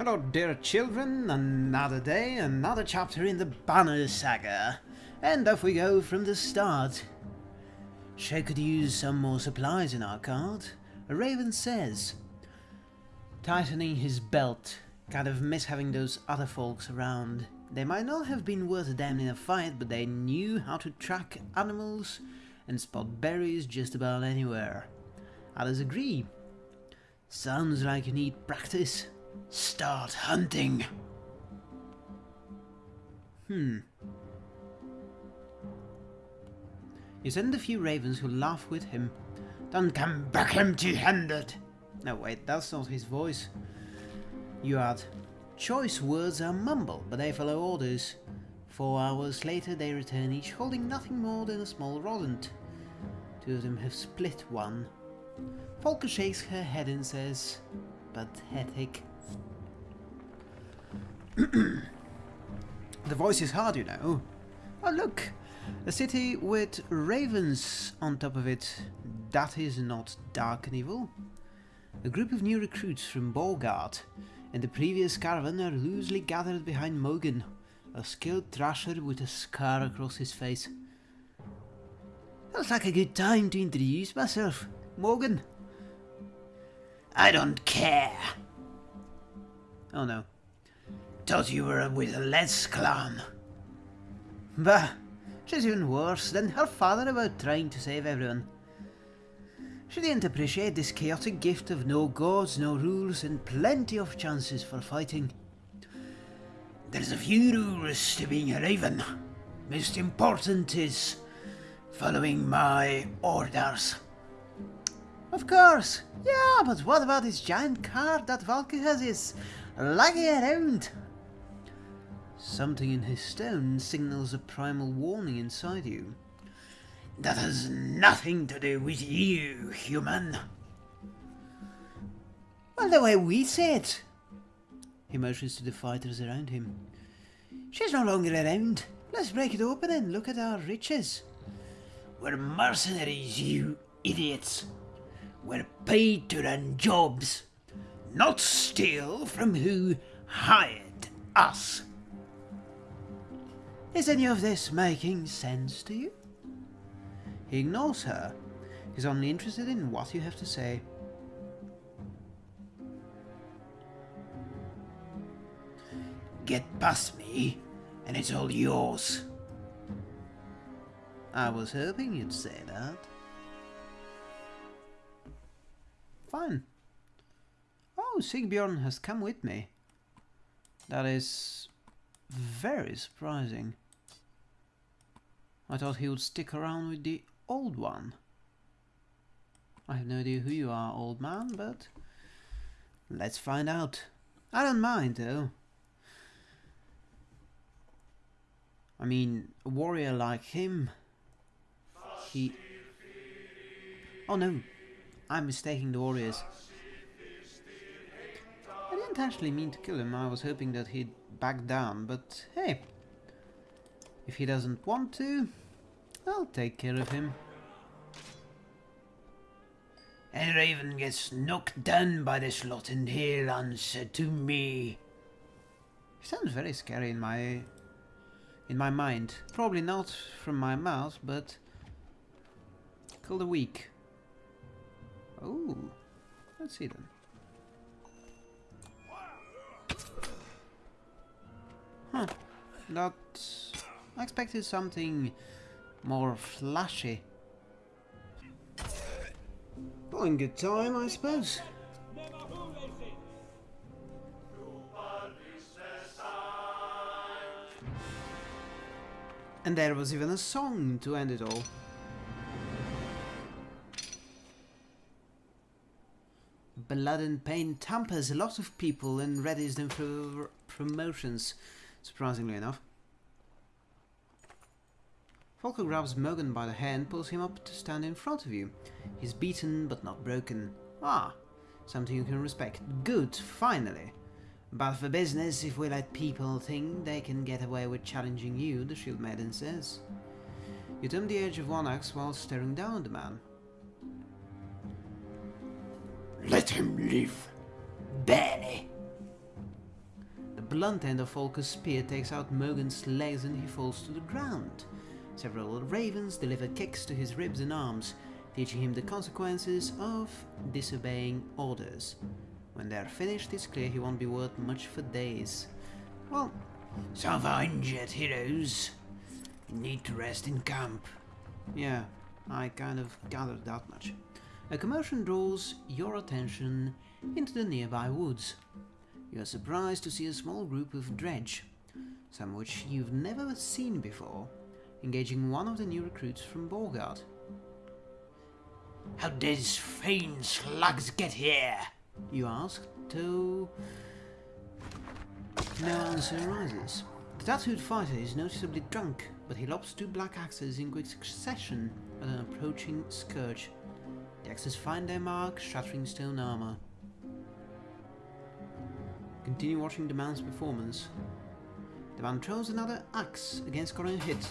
Hello oh, dear children, another day, another chapter in the Banner Saga. And off we go from the start. Shay could use some more supplies in our cart. A raven says. Tightening his belt. Kind of miss having those other folks around. They might not have been worth a damn in a fight, but they knew how to track animals and spot berries just about anywhere. Others agree. Sounds like you need practice. Start hunting. Hmm. You send a few ravens who laugh with him. Don't come back empty-handed. No, wait, that's not his voice. You add, choice words are mumbled, but they follow orders. Four hours later they return each holding nothing more than a small rodent. Two of them have split one. Folka shakes her head and says, pathetic. the voice is hard, you know. Oh, look! A city with ravens on top of it. That is not dark and evil. A group of new recruits from Boersgard and the previous caravan are loosely gathered behind Mogun, a skilled thrasher with a scar across his face. Looks like a good time to introduce myself. Morgan. I don't care. Oh no. Thought you were with Les clan. Bah, she's even worse than her father about trying to save everyone. She didn't appreciate this chaotic gift of no gods, no rules, and plenty of chances for fighting. There's a few rules to being a raven. Most important is following my orders. Of course, yeah, but what about this giant card that Valky has is lugging around? Something in his stone signals a primal warning inside you. That has nothing to do with you, human. Well, the way we say it. He motions to the fighters around him. She's no longer around. Let's break it open and look at our riches. We're mercenaries, you idiots. We're paid to run jobs, not steal from who hired us. Is any of this making sense to you? He ignores her. He's only interested in what you have to say. Get past me, and it's all yours. I was hoping you'd say that. Fine. Oh, Sigbjorn has come with me. That is very surprising. I thought he would stick around with the old one. I have no idea who you are, old man, but let's find out. I don't mind, though. I mean, a warrior like him, he... Oh no, I'm mistaking the warriors. I didn't actually mean to kill him, I was hoping that he'd back down, but hey, if he doesn't want to, I'll take care of him. And Raven gets knocked down by this lot and he'll answer to me. Sounds very scary in my in my mind. Probably not from my mouth, but kill the weak. Oh, let's see then. Huh, that I expected something more flashy. Buying good time, I suppose. And there was even a song to end it all. Blood and Pain tampers a lot of people and readies them for promotions, surprisingly enough. Folka grabs Mogun by the hand pulls him up to stand in front of you. He's beaten but not broken. Ah, something you can respect. Good, finally. But for business, if we let people think they can get away with challenging you, the Shield Maiden says. You turn the edge of one axe while staring down at the man. Let him live, Benny. The blunt end of Folka's spear takes out Mogun's legs and he falls to the ground. Several ravens deliver kicks to his ribs and arms, teaching him the consequences of disobeying orders. When they're finished, it's clear he won't be worth much for days. Well, some of our injured heroes need to rest in camp. Yeah, I kind of gathered that much. A commotion draws your attention into the nearby woods. You are surprised to see a small group of dredge, some which you've never seen before, engaging one of the new recruits from Boersgard. How did these fiend slugs get here? You ask, though no answer arises. The tattooed fighter is noticeably drunk, but he lobs two black axes in quick succession at an approaching scourge. The axes find their mark, shattering stone armor. Continue watching the man's performance. The man throws another axe against Corin hit.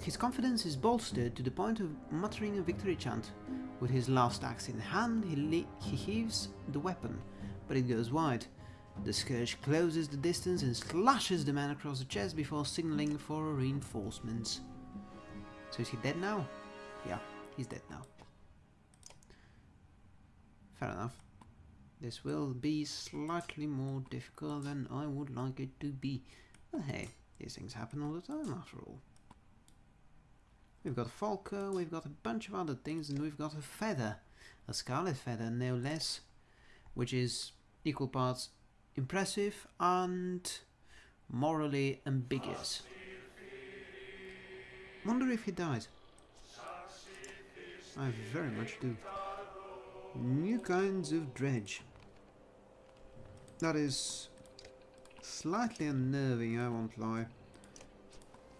his confidence is bolstered to the point of muttering a victory chant. With his last axe in hand, he, he heaves the weapon, but it goes wide. The Scourge closes the distance and slashes the man across the chest before signaling for reinforcements. So is he dead now? Yeah, he's dead now. Fair enough. This will be slightly more difficult than I would like it to be. But hey, these things happen all the time after all. We've got Folka, we've got a bunch of other things, and we've got a feather. A scarlet feather, no less. Which is equal parts impressive and morally ambiguous. Wonder if he dies. I very much do. New kinds of dredge. That is slightly unnerving, I won't lie.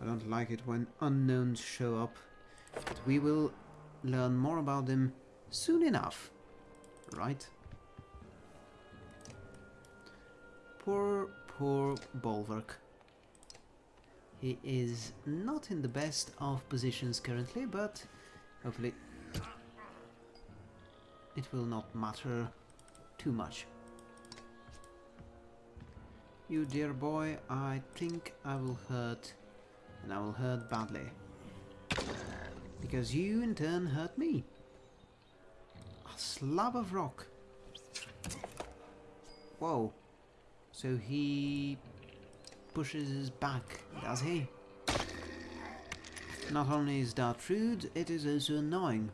I don't like it when unknowns show up, but we will learn more about them soon enough, right? Poor, poor Bolverk. He is not in the best of positions currently, but hopefully it will not matter too much. You dear boy, I think I will hurt, and I will hurt badly. Because you in turn hurt me. A slab of rock. Whoa. So he pushes his back, does he? Not only is that rude, it is also annoying.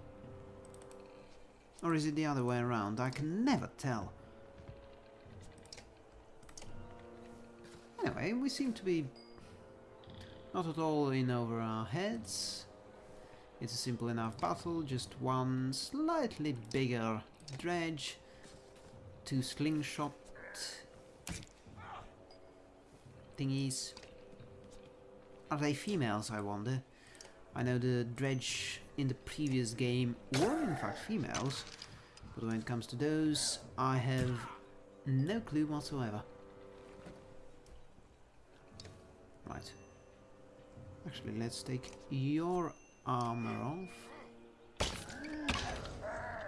Or is it the other way around? I can never tell. Anyway, we seem to be not at all in over our heads. It's a simple enough battle, just one slightly bigger dredge, two slingshot thingies. Are they females, I wonder? I know the dredge in the previous game were in fact females, but when it comes to those, I have no clue whatsoever. Right. Actually, let's take your armor off.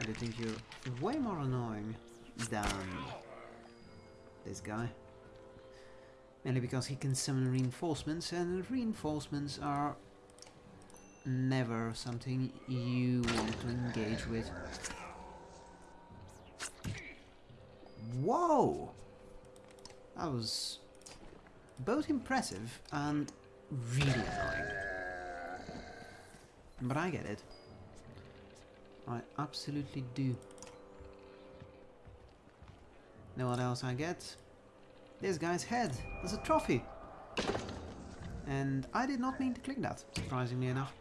I think you're way more annoying than this guy. Mainly because he can summon reinforcements, and reinforcements are never something you want to engage with. Whoa! That was both impressive and really annoying. But I get it. I absolutely do. Know what else I get? This guy's head as a trophy. And I did not mean to click that, surprisingly enough.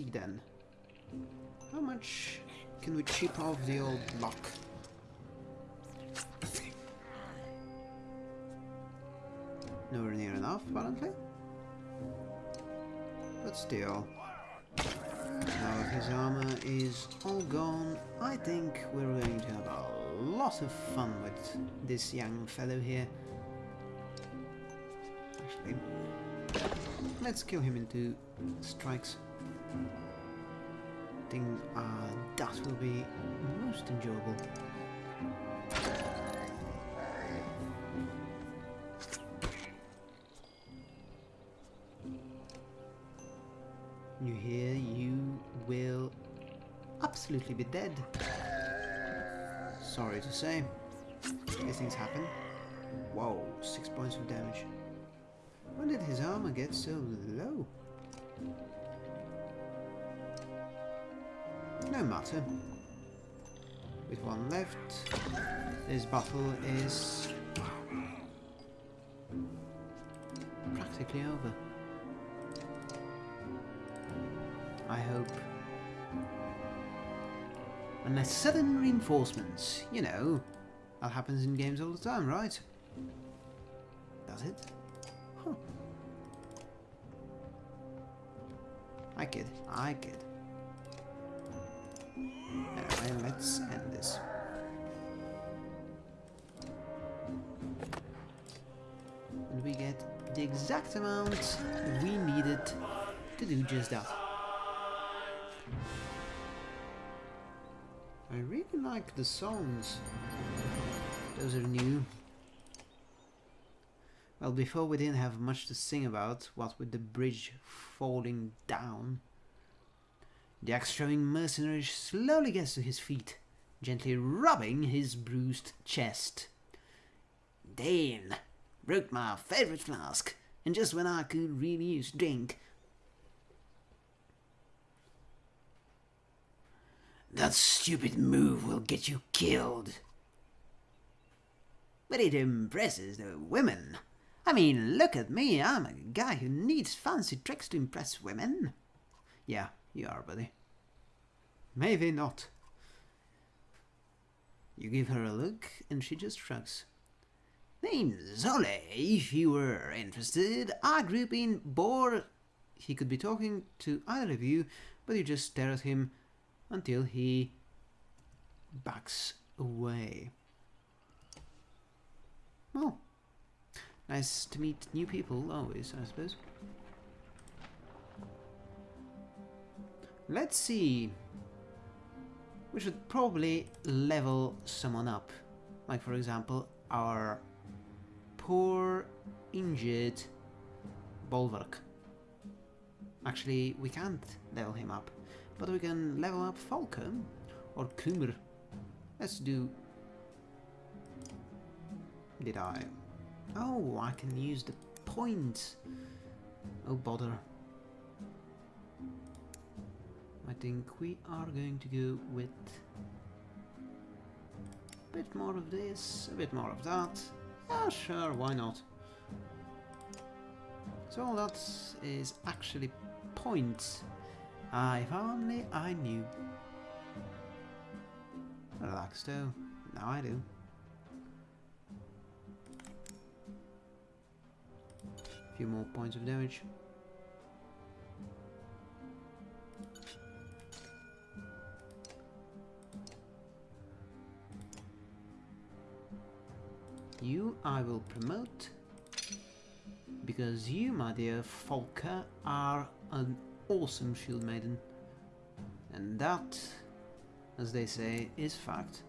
See then. How much can we chip off the old lock? Nowhere near enough, apparently. But still. Now his armor is all gone, I think we're going to have a lot of fun with this young fellow here. actually. Let's kill him in two strikes. I think uh, that will be most enjoyable. You hear, you will absolutely be dead. Sorry to say. These things happen. Whoa, six points of damage. When did his armor get so low? No matter. With one left, this battle is practically over. I hope. Unless sudden reinforcements, you know, that happens in games all the time, right? Does it? Huh. I kid, I kid. Anyway, let's end this. And we get the exact amount we needed to do just that. I really like the songs. Those are new. Well, before we didn't have much to sing about, what with the bridge falling down. The axe-throwing mercenary slowly gets to his feet, gently rubbing his bruised chest. Dane, broke my favorite flask, and just when I could really use drink. That stupid move will get you killed. But it impresses the women. I mean, look at me, I'm a guy who needs fancy tricks to impress women. Yeah, you are, buddy. Maybe not. You give her a look, and she just shrugs. Name's Oli, if you were interested. I grew up in Bor... He could be talking to either of you, but you just stare at him until he backs away. Well, nice to meet new people always, I suppose. Let's see. We should probably level someone up. Like, for example, our poor, injured Bolverk. Actually, we can't level him up. But we can level up Falcon or Kummer. Let's do... Did I? Oh, I can use the points. Oh, bother. I think we are going to go with a bit more of this, a bit more of that. Yeah, sure, why not? So all that is actually points. Ah, if only I knew. Relax though. Now I do. A few more points of damage. You I will promote because you, my dear Folka, are an awesome shield maiden. And that, as they say, is fact.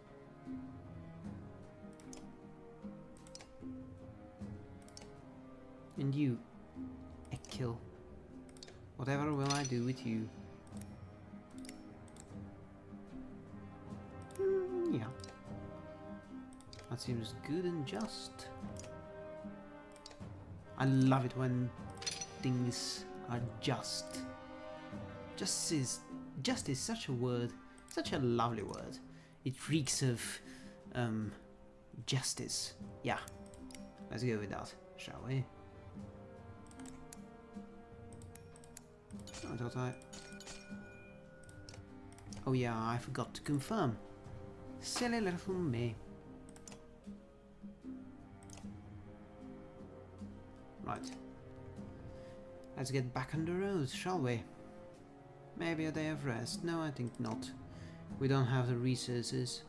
And you, a kill. Whatever will I do with you? That seems good and just. I love it when things are just. Just is just is such a word, such a lovely word. It reeks of um justice. Yeah. Let's go with that, shall we? Thought I Oh yeah, I forgot to confirm. Silly little me. Let's get back on the road, shall we? Maybe a day of rest? No, I think not. We don't have the resources.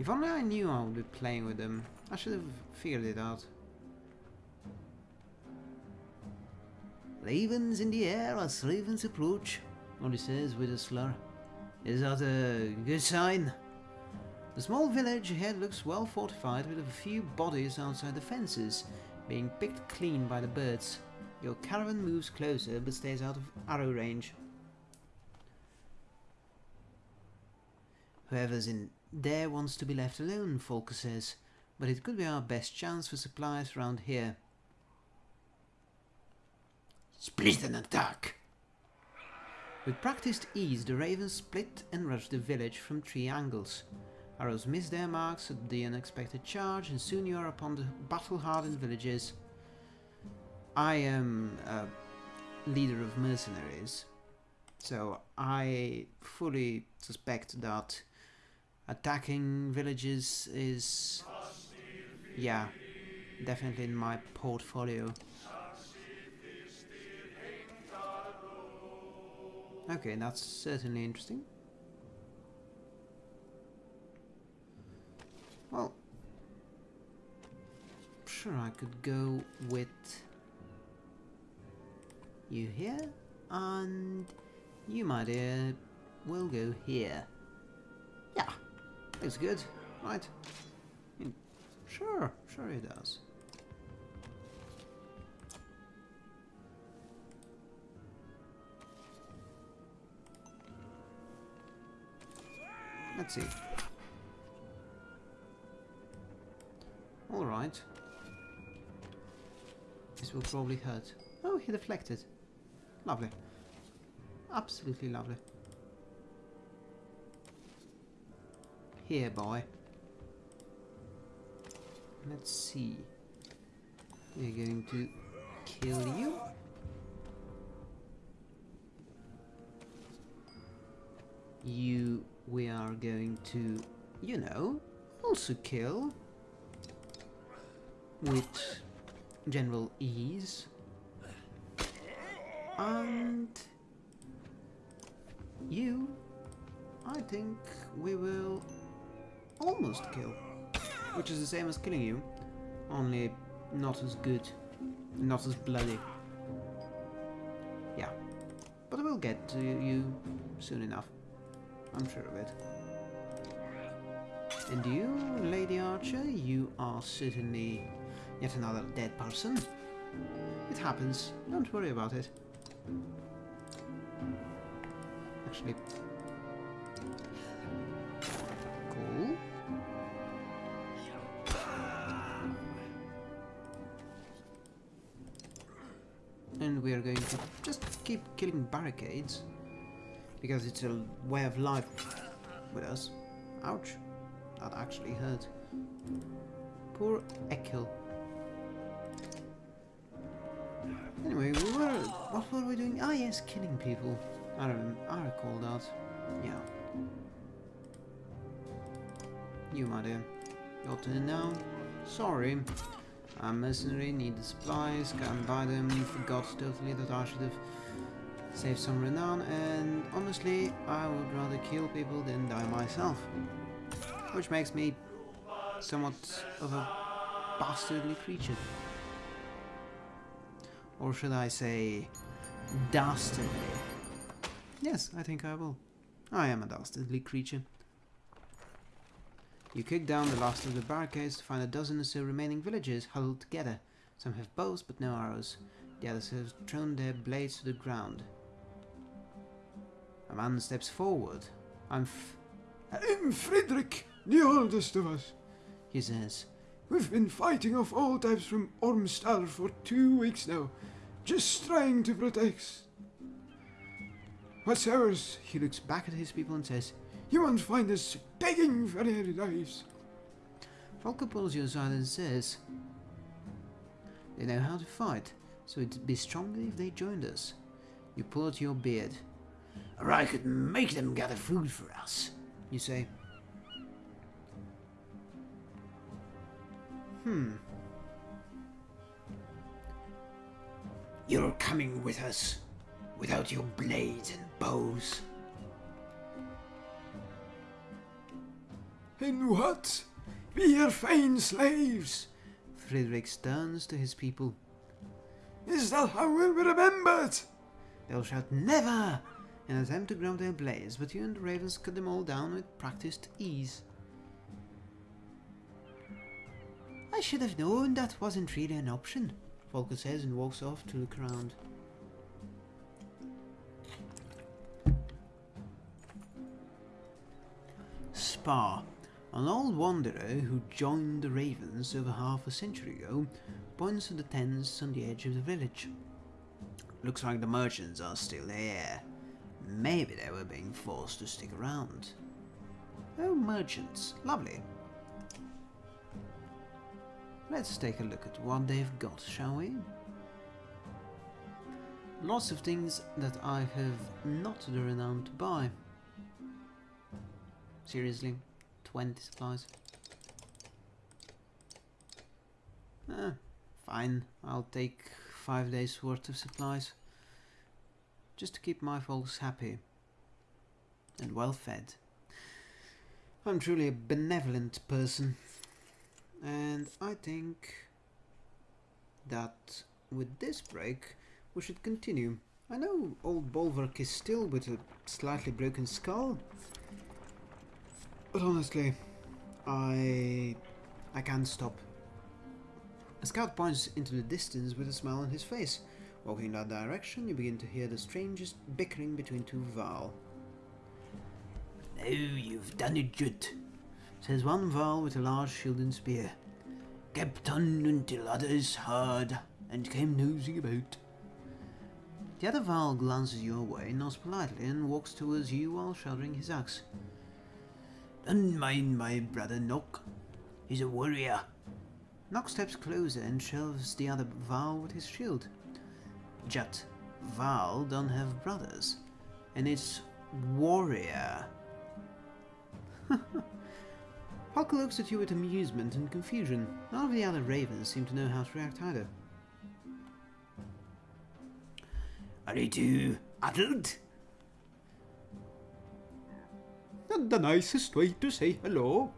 If only I knew I would be playing with them. I should have figured it out. Ravens in the air as ravens approach, Oli says with a slur. Is that a good sign? The small village ahead looks well fortified with a few bodies outside the fences, being picked clean by the birds. Your caravan moves closer but stays out of arrow range. Whoever's in there wants to be left alone, Folka says, but it could be our best chance for supplies around here. Split and attack. With practiced ease, the ravens split and rushed the village from three angles. Arrows miss their marks at the unexpected charge, and soon you are upon the battle-hardened villages. I am a leader of mercenaries, so I fully suspect that attacking villages is, yeah, definitely in my portfolio. Okay, that's certainly interesting. Well, sure, I could go with you here, and you, my dear, will go here. Yeah, looks good, right? Mean, sure, sure it does. Let's see. Alright. This will probably hurt. Oh, he deflected. Lovely. Absolutely lovely. Here, boy. Let's see. We're going to kill you. You, we are going to, you know, also kill with general ease. And you, I think we will almost kill. Which is the same as killing you, only not as good, not as bloody. Yeah, but we'll get to you soon enough. I'm sure of it. And you, Lady Archer, you are certainly yet another dead person. It happens, don't worry about it. Actually, cool. And we are going to just keep killing barricades because it's a way of life with us. Ouch. That actually hurt. Poor Ekkill. What were we doing? Ah, yes, killing people. I don't I recall that. Yeah. You, my dear. Your turn now. Sorry. I'm mercenary, need the supplies, can't buy them, forgot totally that I should have saved some renown, and honestly, I would rather kill people than die myself. Which makes me somewhat of a bastardly creature. Or should I say, dastardly? Yes, I think I will. I am a dastardly creature. You kick down the last of the barricades to find a dozen or so remaining villagers huddled together. Some have bows but no arrows. The others have thrown their blades to the ground. A man steps forward. I'm f I'm Frederick, the oldest of us. he says. We've been fighting off all types from Ormstar for two weeks now, just trying to protect. What's ours? He looks back at his people and says, You won't find us begging for their lives. Folka pulls you aside and says, They know how to fight, so it'd be stronger if they joined us. You pull out your beard. Or I could make them gather food for us. You say, Hmm, You're coming with us, without your blades and bows. In what? We are fine slaves. Frederick turns to his people. Is that how we'll be remembered? They'll shout never in an attempt to ground their blades, but you and the ravens cut them all down with practiced ease. I should have known that wasn't really an option, Folka says and walks off to look around. Spar, an old wanderer who joined the Ravens over half a century ago, points to the tents on the edge of the village. Looks like the merchants are still there. Maybe they were being forced to stick around. Oh, merchants. Lovely. Let's take a look at what they've got, shall we? Lots of things that I have not the renown to buy. Seriously, 20 supplies. Ah, fine, I'll take 5 days worth of supplies. Just to keep my folks happy and well fed. I'm truly a benevolent person. And I think that with this break we should continue. I know old Bolverk is still with a slightly broken skull, but honestly, I I can't stop. A scout points into the distance with a smile on his face. Walking in that direction, you begin to hear the strangest bickering between two Val. Now you've done it, Jut. Says one Val with a large shield and spear. Kept on until others heard and came nosing about. The other Val glances your way, nods politely, and walks towards you while shouldering his axe. Don't mind my brother Nock. He's a warrior. Nock steps closer and shoves the other Val with his shield. Jut, Val don't have brothers, and it's warrior. Hulk looks at you with amusement and confusion. None of the other ravens seem to know how to react either. Are you too addled? Not the nicest way to say hello,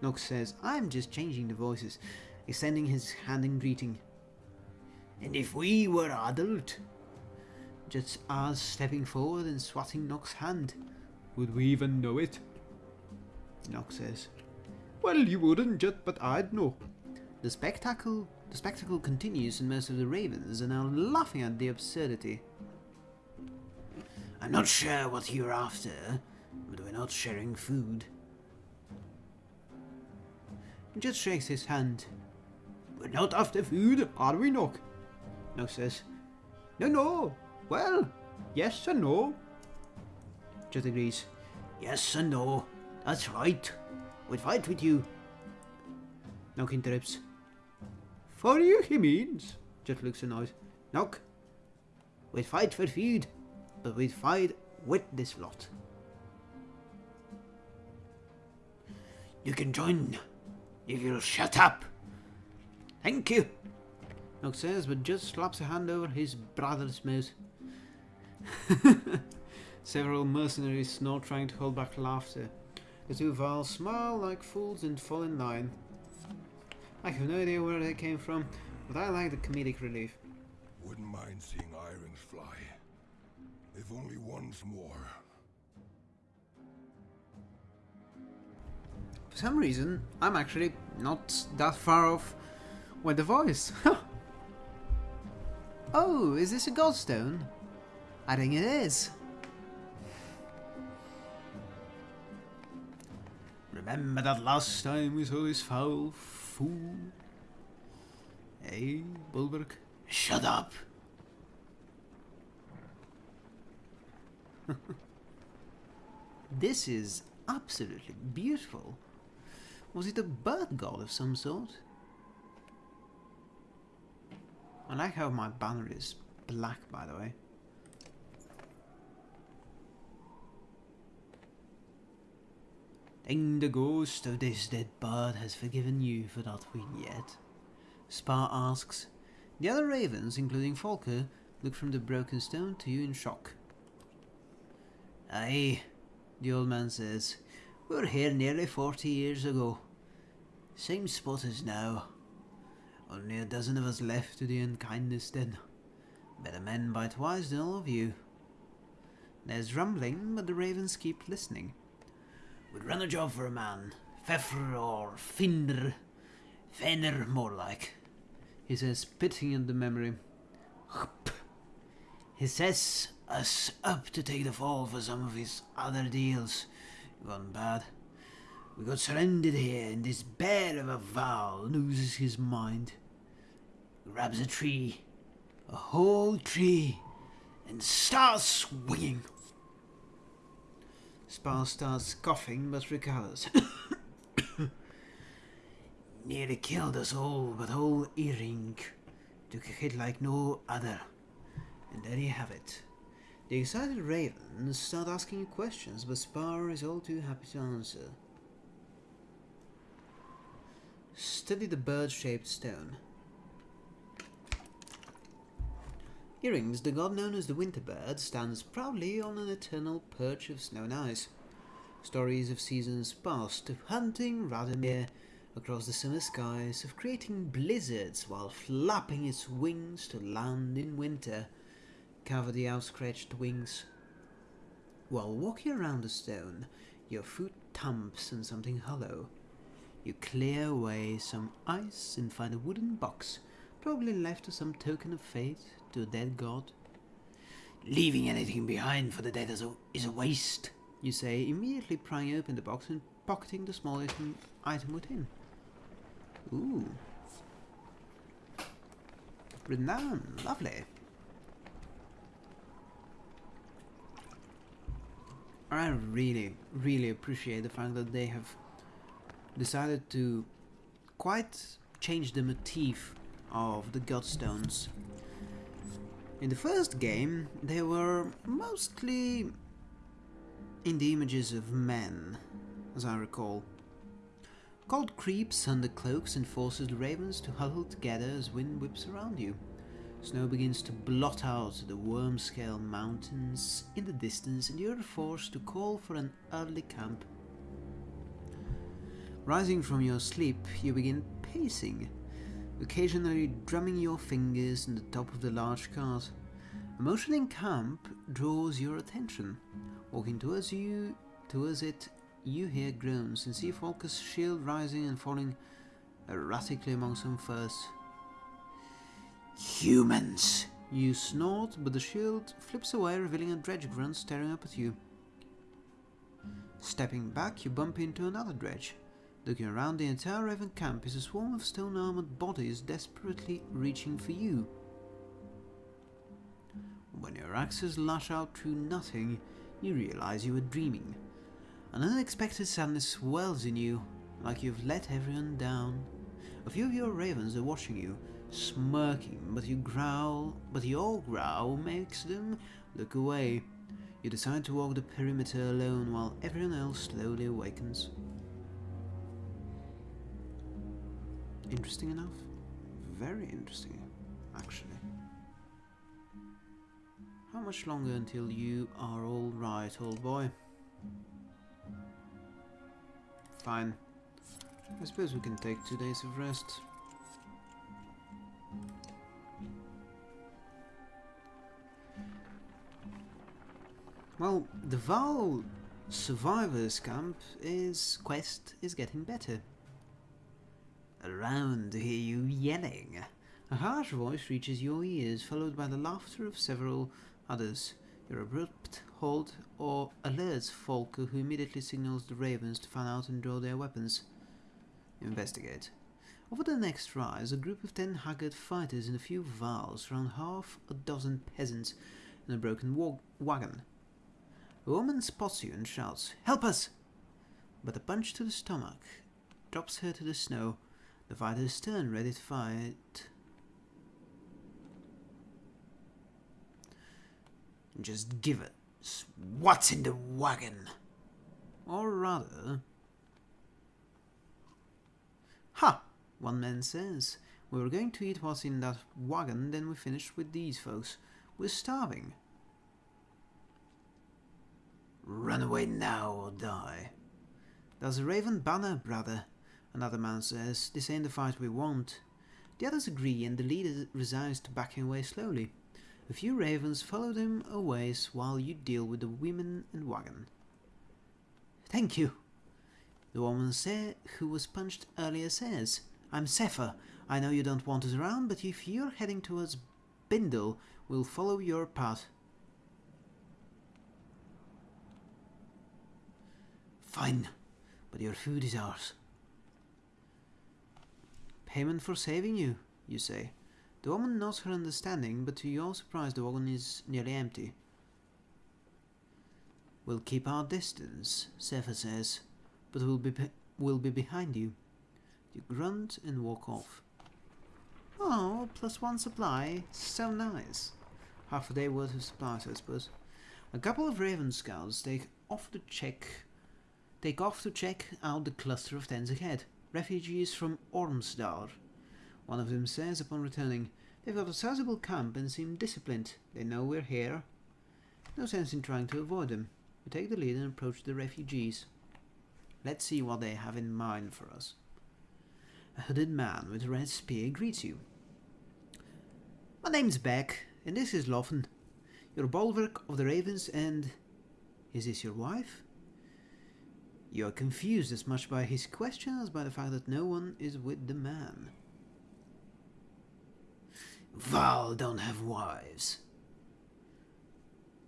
Nox says. I'm just changing the voices, extending his hand in greeting. And if we were adult, Just as stepping forward and swatting Nox's hand. Would we even know it? Nox says. Well, you wouldn't, Jet, but I'd know. The spectacle the spectacle continues and most of the ravens are now laughing at the absurdity. I'm not sure what you're after, but we're not sharing food. Jet shakes his hand. We're not after food, Are we, Nock? Nox says. No, no. Well, yes and no. Jet agrees. Yes and no. That's right. We'd fight with you. Nock interrupts. For you, he means. Jet looks annoyed. Nock, We'd fight for food, but we'd fight with this lot. You can join if you'll shut up. Thank you. Nock says, but just slaps a hand over his brother's mouth. Several mercenaries snort, trying to hold back laughter. The two Vals smile like fools and fall in line. I have no idea where they came from, but I like the comedic relief. Wouldn't mind seeing Irons fly. If only once more. For some reason, I'm actually not that far off with the voice. oh, is this a godstone? I think it is. Remember that last time we saw this foul fool? Hey, Bolverk? Shut up. This is absolutely beautiful. Was it a bird god of some sort? I like how my banner is black, by the way. Think the ghost of this dead bird has forgiven you for that win yet? Spar asks. The other ravens, including Folka, look from the broken stone to you in shock. Aye, the old man says. We were here nearly forty years ago. Same spot as now. Only a dozen of us left to the unkindness then. Better men by twice than all of you. There's rumbling, but the ravens keep listening. Would run a job for a man. Fefr or Finder. Fenner, more like. He says, spitting at the memory. He sets us up to take the fall for some of his other deals. Gone bad. We got surrounded here, and this bear of a Val loses his mind. Grabs a tree, a whole tree, and starts swinging. Spar starts coughing but recovers. Nearly killed us all, but old Earring took a hit like no other. And there you have it. The excited ravens start asking questions, but Spar is all too happy to answer. Study the bird-shaped stone. Earrings, the god known as the winter bird, stands proudly on an eternal perch of snow and ice. Stories of seasons past, of hunting Radomir across the summer skies, of creating blizzards while flapping its wings to land in winter, cover the outstretched wings. While walking around a stone, your foot thumps on something hollow. You clear away some ice and find a wooden box, probably left as some token of faith to a dead god. Leaving anything behind for the dead is a, is a waste. You say, immediately prying open the box and pocketing the small item, item within. Ooh. Written down. Lovely. I really, really appreciate the fact that they have decided to quite change the motif of the Godstones. In the first game, they were mostly in the images of men, as I recall. Cold creeps under cloaks and forces the ravens to huddle together as wind whips around you. Snow begins to blot out the worm-scale mountains in the distance and you're forced to call for an early camp. Rising from your sleep, you begin pacing, occasionally drumming your fingers on the top of the large cart. A motion in camp draws your attention. Walking towards you, towards it, you hear groans and see Folka's shield rising and falling erratically among some furs. Humans! You snort, but the shield flips away, revealing a dredge grunt staring up at you. Stepping back, you bump into another dredge. Looking around, the entire Raven camp is a swarm of stone-armored bodies desperately reaching for you. When your axes lash out through nothing, you realize you were dreaming. An unexpected sadness swells in you, like you've let everyone down. A few of your ravens are watching you, smirking, but you growl, but your growl makes them look away. You decide to walk the perimeter alone while everyone else slowly awakens. Interesting enough. Very interesting, actually. How much longer until you are all right, old boy? Fine. I suppose we can take two days of rest. Well, the Val Survivors Camp is quest is getting better. Around to hear you yelling. A harsh voice reaches your ears, followed by the laughter of several others. Your abrupt halt or alerts Folka, who immediately signals the ravens to fan out and draw their weapons. Investigate. Over the next rise, a group of ten haggard fighters and a few Vals surround half a dozen peasants in a broken wa wagon. A woman spots you and shouts, Help us! But a punch to the stomach drops her to the snow. The fighters turn, ready to fight. Just give it. What's in the wagon? Or rather... Ha! One man says. We were going to eat what's in that wagon, then we finished with these folks. We're starving. Run away now or die. There's a raven banner, brother. Another man says, this ain't the fight we want. The others agree and the leader resigns to backing away slowly. A few ravens follow them a ways while you deal with the women and wagon. Thank you. The woman say, who was punched earlier says, I'm Sefer. I know you don't want us around, but if you're heading towards Bindle, we'll follow your path. Fine, but your food is ours. Payment for saving you, you say. The woman nods her understanding, but to your surprise the wagon is nearly empty. We'll keep our distance, Sefer says, but we'll be, we'll be behind you. You grunt and walk off. Oh, plus one supply. So nice. Half a day worth of supplies, I suppose. A couple of Raven scouts take off to check take off to check out the cluster of tents ahead. Refugees from Ormsdar. One of them says upon returning, They've got a sizable camp and seem disciplined. They know we're here. No sense in trying to avoid them. We take the lead and approach the refugees. Let's see what they have in mind for us. A hooded man with a red spear greets you. My name's Beck, and this is Loffen. Your Bolverk of the ravens and... Is this your wife? You are confused as much by his question as by the fact that no one is with the man. Varl don't have wives.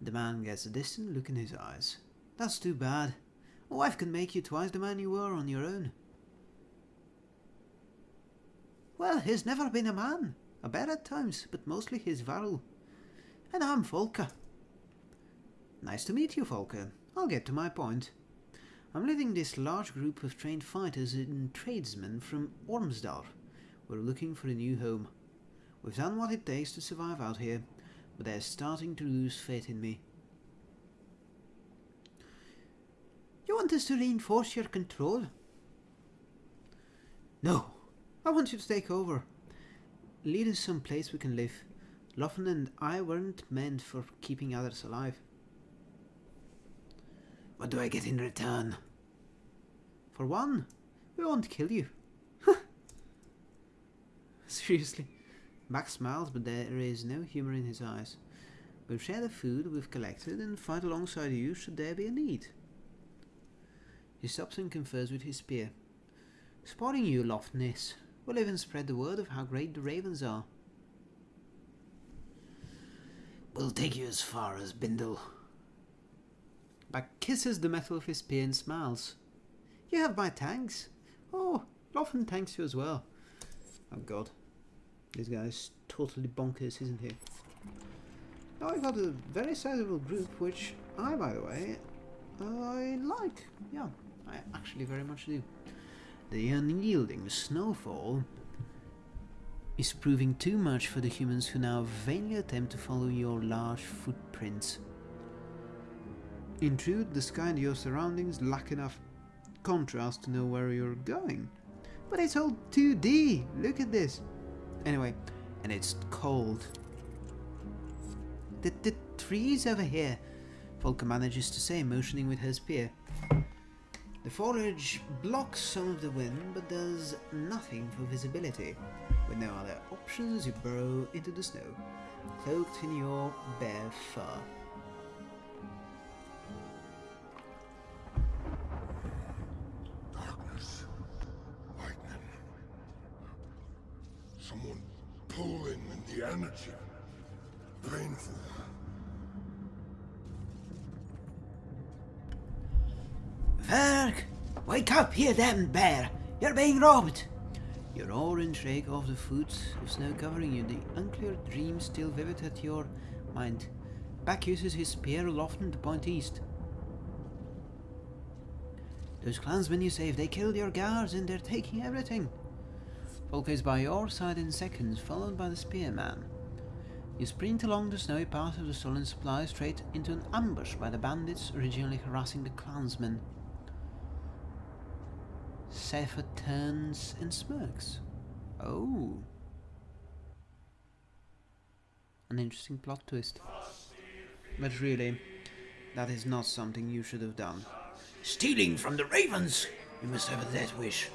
The man gets a distant look in his eyes. That's too bad. A wife can make you twice the man you were on your own. Well, he's never been a man. A bear at times, but mostly he's Varl. And I'm Folka. Nice to meet you, Folka. I'll get to my point. I'm leading this large group of trained fighters and tradesmen from Ormsdar. We're looking for a new home. We've done what it takes to survive out here, but they're starting to lose faith in me. You want us to reinforce your control? No, I want you to take over. Lead us someplace we can live. Loffen and I weren't meant for keeping others alive. What do I get in return? For one, we won't kill you. Seriously. Max smiles, but there is no humor in his eyes. We'll share the food we've collected and fight alongside you should there be a need. He stops and confers with his spear. Spotting you, Loftness, We'll even spread the word of how great the ravens are. We'll take you as far as Bindal. Beck kisses the metal of his spear and smiles. You have my thanks. Oh, Loffen thanks you as well. Oh god. This guy's totally bonkers, isn't he? Now I got a very sizable group, which I, by the way, I like. Yeah, I actually very much do. The unyielding snowfall is proving too much for the humans who now vainly attempt to follow your large footprints. In truth, the sky and your surroundings lack enough contrast to know where you're going. But it's all 2D, look at this. Anyway, and it's cold. The, the trees over here, Folka manages to say, motioning with her spear. The foliage blocks some of the wind, but does nothing for visibility. With no other options, you burrow into the snow, cloaked in your bare fur. Here then, bear! You're being robbed! Your orange shake off the foot of snow covering you, the unclear dream still vivid at your mind. Beck uses his spear Loffen to point east. Those clansmen you saved, they killed your guards and they're taking everything. Folka is by your side in seconds, followed by the spearman. You sprint along the snowy path of the stolen supplies straight into an ambush by the bandits originally harassing the clansmen. Sefer turns and smirks. Oh. An interesting plot twist. But really, that is not something you should have done. Stealing from the ravens! You must have a death wish.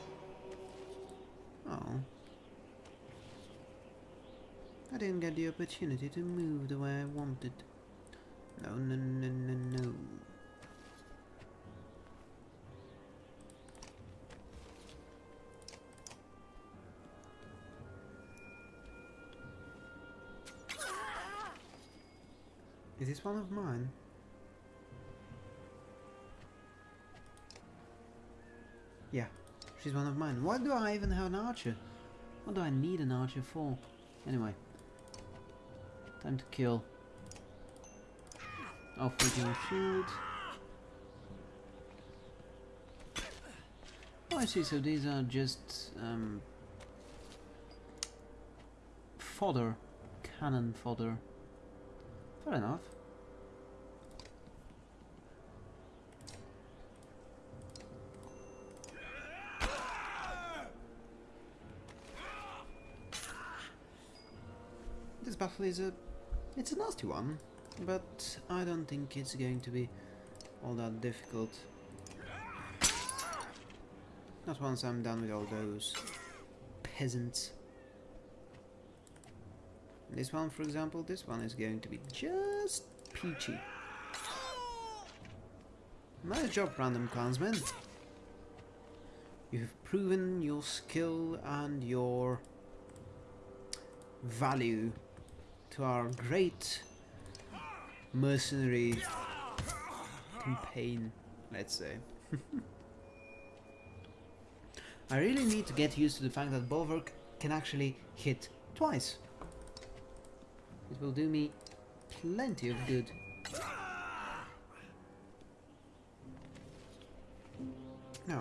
Oh. I didn't get the opportunity to move the way I wanted. No, no, no. Is this one of mine? Yeah, she's one of mine. Why do I even have an archer? What do I need an archer for? Anyway. Time to kill. Off with your shield. Oh, I see. So these are just um, fodder, cannon fodder. Fair enough. This battle is a... It's a nasty one, but I don't think it's going to be all that difficult. Not once I'm done with all those peasants. This one, for example, this one is going to be just peachy. Nice job, random clansmen. You've proven your skill and your value to our great mercenary campaign, let's say. I really need to get used to the fact that Bolverk can actually hit twice. It will do me plenty of good. No.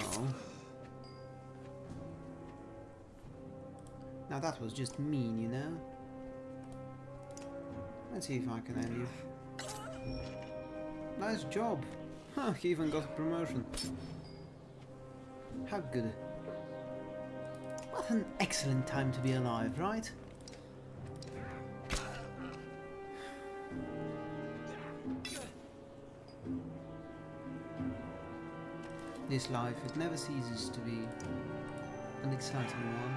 Now that was just mean, you know? Let's see if I can end you. Nice job! Huh, he even got a promotion. How good. What an excellent time to be alive, right? This life, it never ceases to be an exciting one.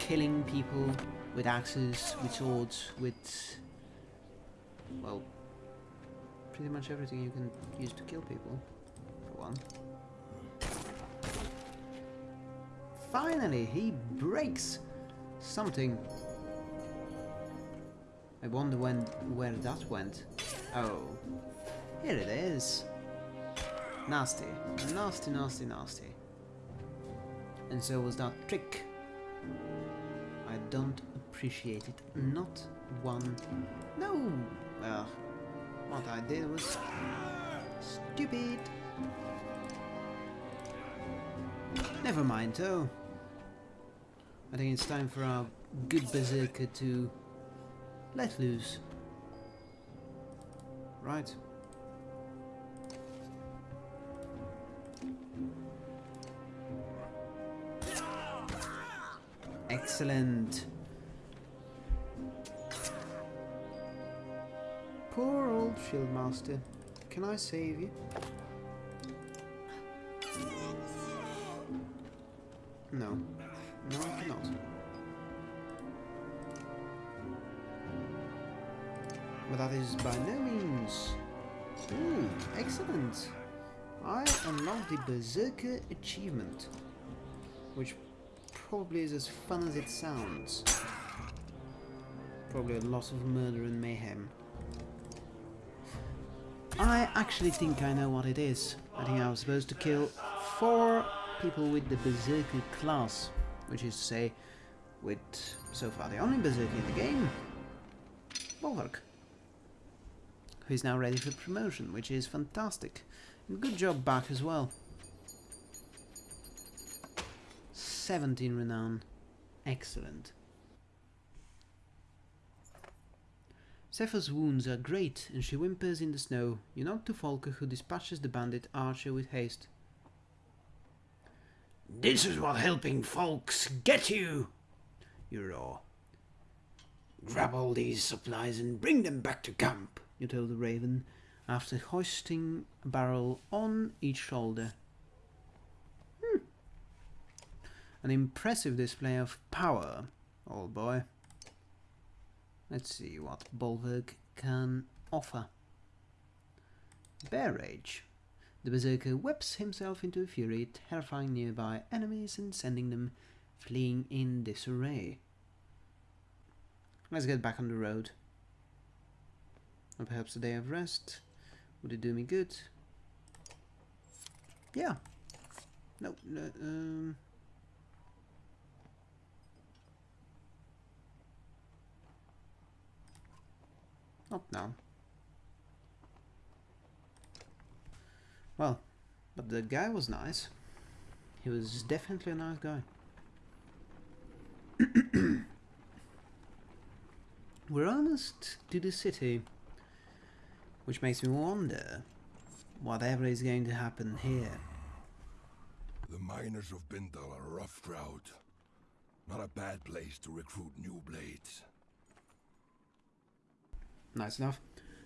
Killing people with axes, with swords, with... well... pretty much everything you can use to kill people, for one. Finally, he breaks something. I wonder when where that went. Oh, here it is. Nasty, nasty, nasty, nasty. And so was that trick. I don't appreciate it. Not one. No. Well, what I did was stupid. Never mind, though. I think it's time for our good berserker to let loose. Right. Excellent. Poor old Shieldmaster. Can I save you? No. No, I cannot. But that is by no means... Ooh, excellent! I unlocked the Berserker achievement, which probably is as fun as it sounds. Probably a lot of murder and mayhem. I actually think I know what it is. I think I was supposed to kill four people with the Berserker class, which is to say, with so far the only Berserker in the game, Bolverk, who is now ready for promotion, which is fantastic. And good job Beck as well. 17 renown. Excellent. Sepha's wounds are great, and she whimpers in the snow. You nod to Folka, who dispatches the bandit archer with haste. This is what helping folks get you! You roar. Grab all these supplies and bring them back to camp. You tell the raven, after hoisting a barrel on each shoulder. Hmm. An impressive display of power, old boy. Let's see what Bolverk can offer. Bear Rage. The Berserker whips himself into a fury, terrifying nearby enemies and sending them fleeing in disarray. Let's get back on the road. Or perhaps a day of rest. Would it do me good? Yeah. No, no um... Not now. Well, but the guy was nice. He was definitely a nice guy. We're almost to the city, which makes me wonder whatever is going to happen here. The miners of Bindal are a rough crowd. Not a bad place to recruit new blades. Nice enough.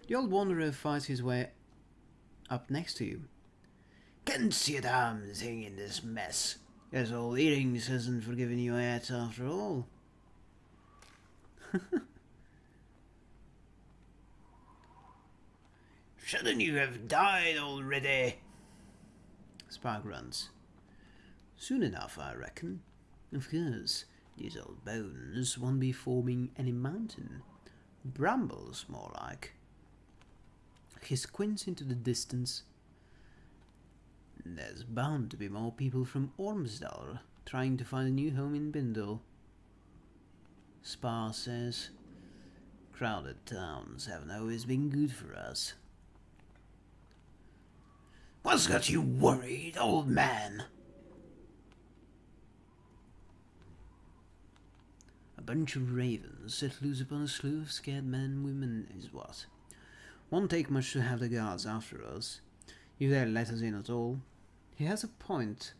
The old wanderer fights his way up next to you. Can't see a damn thing in this mess. Guess old Earrings hasn't forgiven you yet after all. Shouldn't you have died already? Spark runs. Soon enough, I reckon. Of course, these old bones won't be forming any mountain. Brambles, more like. He squints into the distance. There's bound to be more people from Ormsdal trying to find a new home in Bindal. Spar says, crowded towns haven't always been good for us. What's got you worried, old man? Bunch of ravens set loose upon a slew of scared men and women is what. Won't take much to have the guards after us, if they let us in at all. He has a point,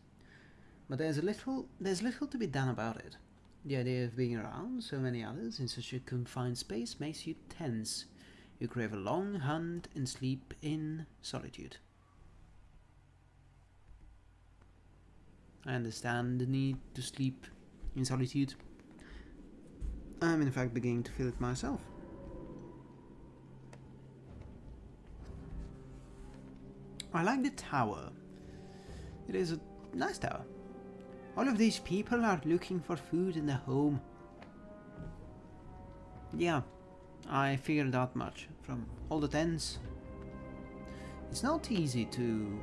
but there's a little there's little to be done about it. The idea of being around so many others in such a confined space makes you tense. You crave a long hunt and sleep in solitude. I understand the need to sleep in solitude. I'm in fact beginning to feel it myself. I like the tower. It is a nice tower. All of these people are looking for food in a home. Yeah, I figured out much from all the tents. It's not easy to